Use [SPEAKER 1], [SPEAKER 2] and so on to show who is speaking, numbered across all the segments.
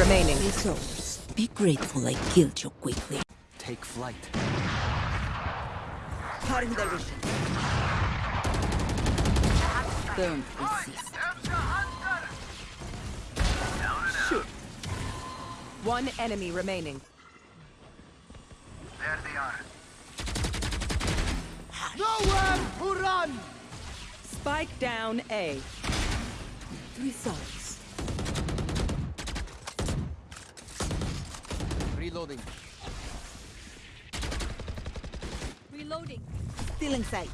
[SPEAKER 1] remaining.
[SPEAKER 2] Resource. Be grateful I killed you quickly.
[SPEAKER 3] Take flight.
[SPEAKER 2] Cutting the vision. Don't resist.
[SPEAKER 1] One enemy remaining.
[SPEAKER 4] There they are.
[SPEAKER 3] Nowhere to run!
[SPEAKER 1] Spike down A.
[SPEAKER 2] Three Results.
[SPEAKER 3] Reloading.
[SPEAKER 2] Reloading. Still in sight.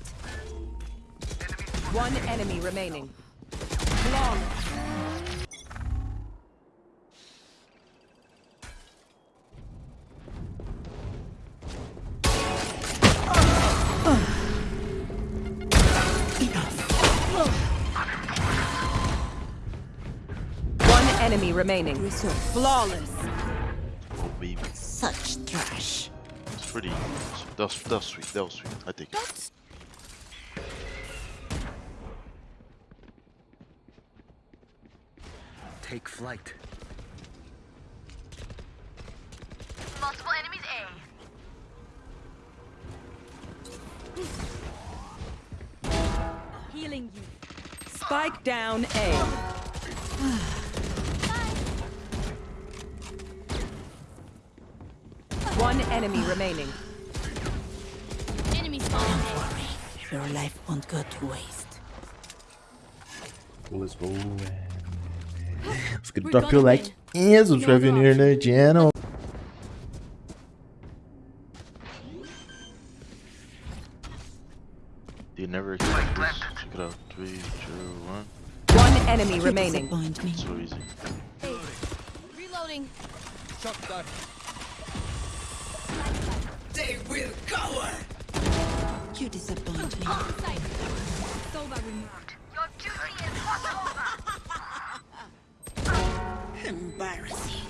[SPEAKER 1] One enemy remaining. Flawless. One enemy remaining.
[SPEAKER 2] Resource.
[SPEAKER 1] Flawless.
[SPEAKER 5] Baby.
[SPEAKER 2] Such trash.
[SPEAKER 5] It's pretty. That was, that was sweet. That was sweet. I take it.
[SPEAKER 3] Take flight.
[SPEAKER 4] Multiple enemies A.
[SPEAKER 2] Healing you.
[SPEAKER 1] Spike down A. One enemy remaining.
[SPEAKER 4] Enemy spawn
[SPEAKER 2] Your life won't go to waste.
[SPEAKER 6] Let's go. Let's get drop your like and subscribe if you're new to the channel.
[SPEAKER 5] You never expect this. Check it out. Three, two, one.
[SPEAKER 1] One enemy remaining.
[SPEAKER 2] disappoint me.
[SPEAKER 5] So easy.
[SPEAKER 4] Reloading.
[SPEAKER 3] Shot dart.
[SPEAKER 2] Embarrassing.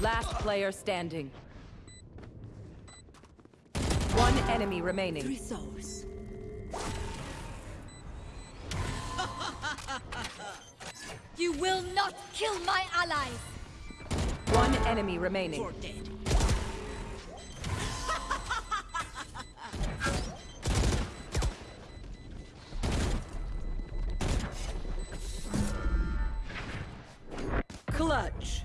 [SPEAKER 1] Last player standing. One enemy remaining.
[SPEAKER 2] Resource.
[SPEAKER 4] You will not kill my allies.
[SPEAKER 1] One enemy remaining.
[SPEAKER 2] You're dead.
[SPEAKER 1] Clutch.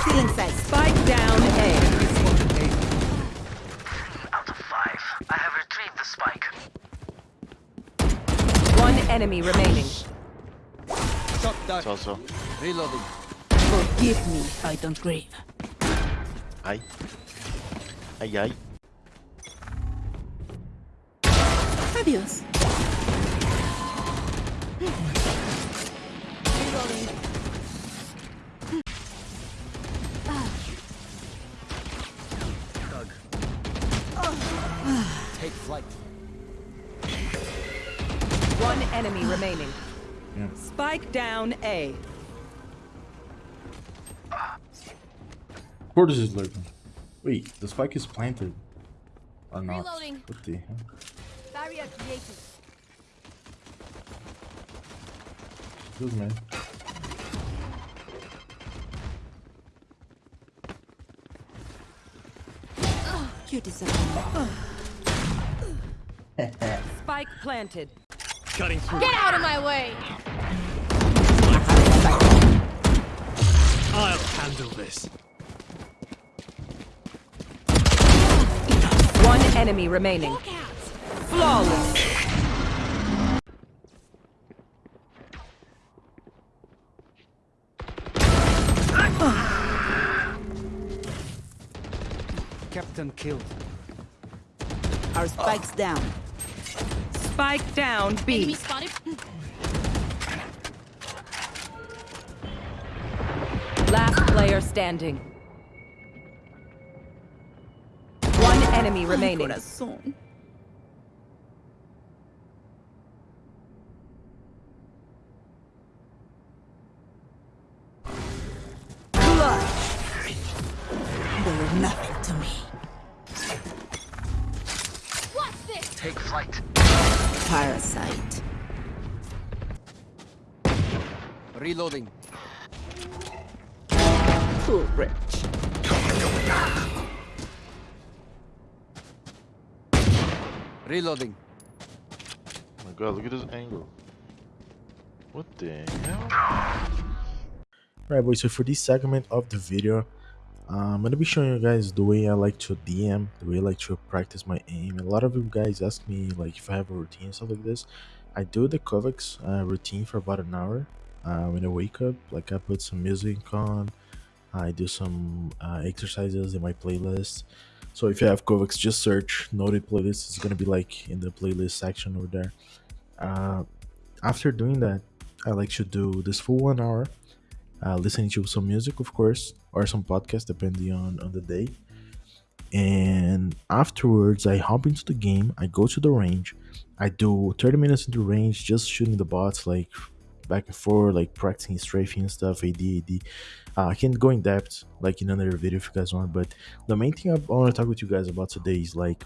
[SPEAKER 2] Still in sight.
[SPEAKER 1] Spike down A.
[SPEAKER 4] Out of five. I have retrieved the spike.
[SPEAKER 1] One enemy remaining.
[SPEAKER 3] Shot dart.
[SPEAKER 5] It's also.
[SPEAKER 3] Reloading.
[SPEAKER 2] Forgive me I don't grieve.
[SPEAKER 5] Ay. Ay, ay.
[SPEAKER 2] Adios.
[SPEAKER 3] Doug. Take flight.
[SPEAKER 1] One enemy remaining.
[SPEAKER 6] Yeah.
[SPEAKER 1] Spike down A.
[SPEAKER 6] Quarters is lurking. Wait, the spike is planted. Or not.
[SPEAKER 4] Reloading.
[SPEAKER 6] What the hell?
[SPEAKER 4] Barrier created.
[SPEAKER 6] This man.
[SPEAKER 2] You disappoint me.
[SPEAKER 1] Spike planted.
[SPEAKER 3] Cutting through.
[SPEAKER 4] Get out of my way.
[SPEAKER 3] I'll handle this.
[SPEAKER 1] One enemy remaining.
[SPEAKER 4] Walk out.
[SPEAKER 1] Flawless.
[SPEAKER 3] Killed.
[SPEAKER 2] Our spike's ah. down.
[SPEAKER 1] Spike down
[SPEAKER 4] Enemy spotted.
[SPEAKER 1] Last player standing. One enemy remaining.
[SPEAKER 2] Corazón.
[SPEAKER 5] Flight.
[SPEAKER 2] Parasite.
[SPEAKER 3] Reloading.
[SPEAKER 2] Cool rich.
[SPEAKER 3] Reloading.
[SPEAKER 5] Oh my god, look at this angle. What the hell?
[SPEAKER 6] Alright boys, so for this segment of the video, I'm gonna be showing you guys the way I like to DM, the way I like to practice my aim. A lot of you guys ask me like if I have a routine stuff like this. I do the KovaaK's uh, routine for about an hour. Uh, when I wake up, like I put some music on, I do some uh, exercises in my playlist. So if you have KovaaK's, just search Noted Playlist. It's gonna be like in the playlist section over there. Uh, after doing that, I like to do this full one hour uh, listening to some music, of course, or some podcast, depending on, on the day. And afterwards, I hop into the game. I go to the range. I do 30 minutes in the range, just shooting the bots, like back and forth, like practicing strafing and stuff, AD, AD. Uh, I can go in depth, like in another video if you guys want. But the main thing I want to talk with you guys about today is like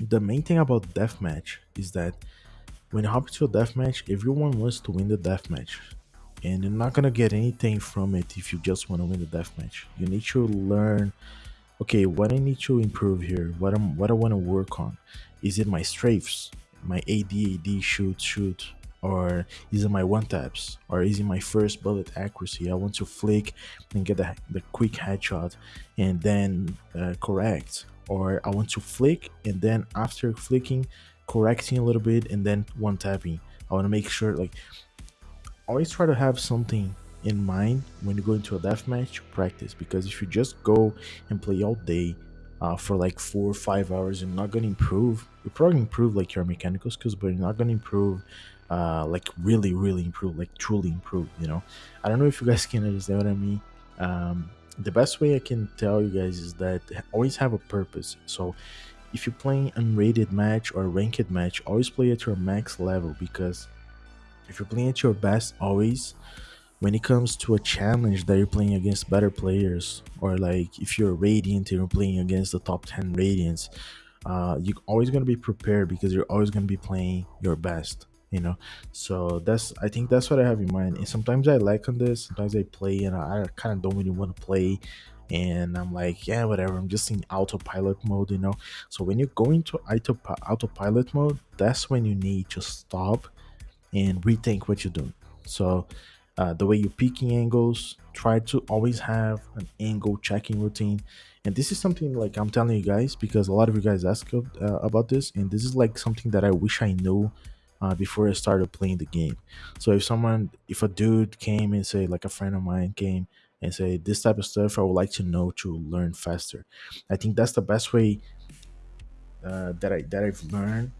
[SPEAKER 6] the main thing about deathmatch is that when you hop into a deathmatch, everyone wants to win the deathmatch and you're not gonna get anything from it if you just want to win the deathmatch. You need to learn. Okay, what I need to improve here. What I'm, what I want to work on. Is it my strafes, my AD, AD shoot, shoot, or is it my one taps, or is it my first bullet accuracy? I want to flick and get the, the quick headshot, and then uh, correct, or I want to flick and then after flicking, correcting a little bit and then one tapping. I want to make sure like always try to have something in mind when you go into a deathmatch to practice because if you just go and play all day uh, for like four or five hours you're not gonna improve. You're probably improve like your mechanical skills but you're not gonna improve uh, like really really improve like truly improve you know? I don't know if you guys can understand what i mean. Um, the best way i can tell you guys is that always have a purpose. So if you're playing unrated match or ranked match always play at your max level because if you're playing at your best always when it comes to a challenge that you're playing against better players or like if you're radiant and you're playing against the top 10 radiants uh, you're always going to be prepared because you're always going to be playing your best you know? So that's i think that's what i have in mind. And sometimes i like on this sometimes i play and i, I kind of don't really want to play. And i'm like yeah whatever i'm just in autopilot mode you know? So when you go into autopilot mode that's when you need to stop and rethink what you're doing. So uh, the way you're picking angles, try to always have an angle checking routine. And this is something like I'm telling you guys because a lot of you guys ask uh, about this, and this is like something that I wish I knew uh, before I started playing the game. So if someone, if a dude came and say like a friend of mine came and say this type of stuff, I would like to know to learn faster. I think that's the best way uh, that I that I've learned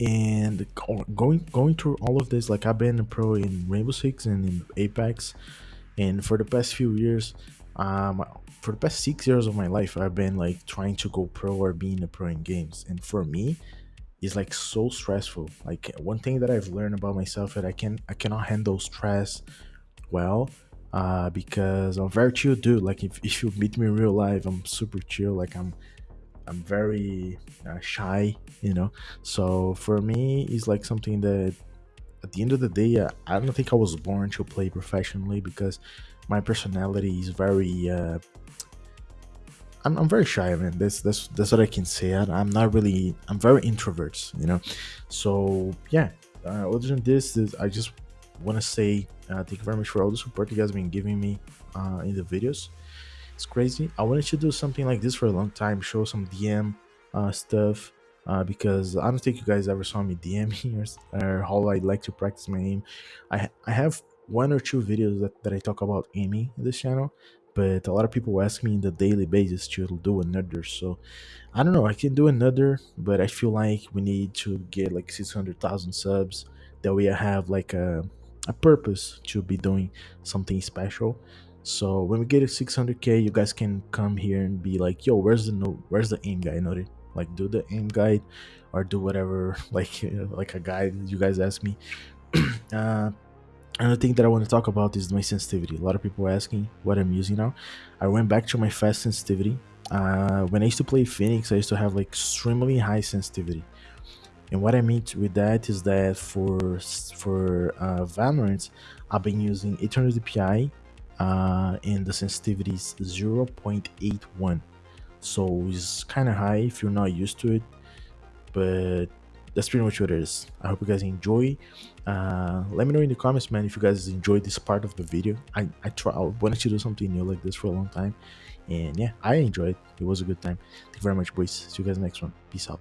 [SPEAKER 6] and going going through all of this like i've been a pro in rainbow six and in apex and for the past few years um for the past six years of my life i've been like trying to go pro or being a pro in games and for me it's like so stressful. Like one thing that i've learned about myself that i can i cannot handle stress well uh because i'm very chill dude. Like if, if you meet me in real life i'm super chill. Like i'm I'm very uh, shy, you know. So for me, it's like something that at the end of the day, uh, I don't think I was born to play professionally because my personality is very. Uh, I'm, I'm very shy, man. That's that's that's what I can say. I, am not really. I'm very introverts, you know. So yeah. Uh, other than this, this I just want to say uh, thank you very much for all the support you guys have been giving me uh, in the videos. It's crazy. I wanted to do something like this for a long time, show some DM uh, stuff. Uh, because I don't think you guys ever saw me DM or, or how I like to practice my aim. I I have one or two videos that, that I talk about aiming in this channel, but a lot of people ask me in the daily basis to do another. So I don't know. I can do another, but I feel like we need to get like six hundred thousand subs. That I have like a a purpose to be doing something special. So when we get to 600k, you guys can come here and be like, "Yo, where's the note? Where's the aim guide?" Noted. Like, do the aim guide, or do whatever, like like a guide you guys ask me. uh, another thing that I want to talk about is my sensitivity. A lot of people are asking what I'm using now. I went back to my fast sensitivity. uh, when I used to play Phoenix, I used to have like extremely high sensitivity. And what I mean with that is that for for uh, Valorant, I've been using 800 dpi, uh, and the sensitivity is 0.81. So it's kind of high if you're not used to it, but that's pretty much what it is. I hope you guys enjoy. Uh, let me know in the comments, man, if you guys enjoyed this part of the video. I I try I wanted to do something new like this for a long time, and yeah, I enjoyed. It was a good time. Thank you very much, boys. See you guys next one. Peace out.